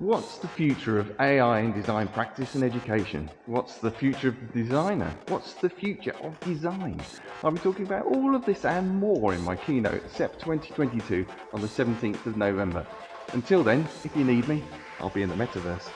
What's the future of AI in design practice and education? What's the future of the designer? What's the future of design? I'll be talking about all of this and more in my keynote SEP 2022 on the 17th of November. Until then, if you need me, I'll be in the metaverse.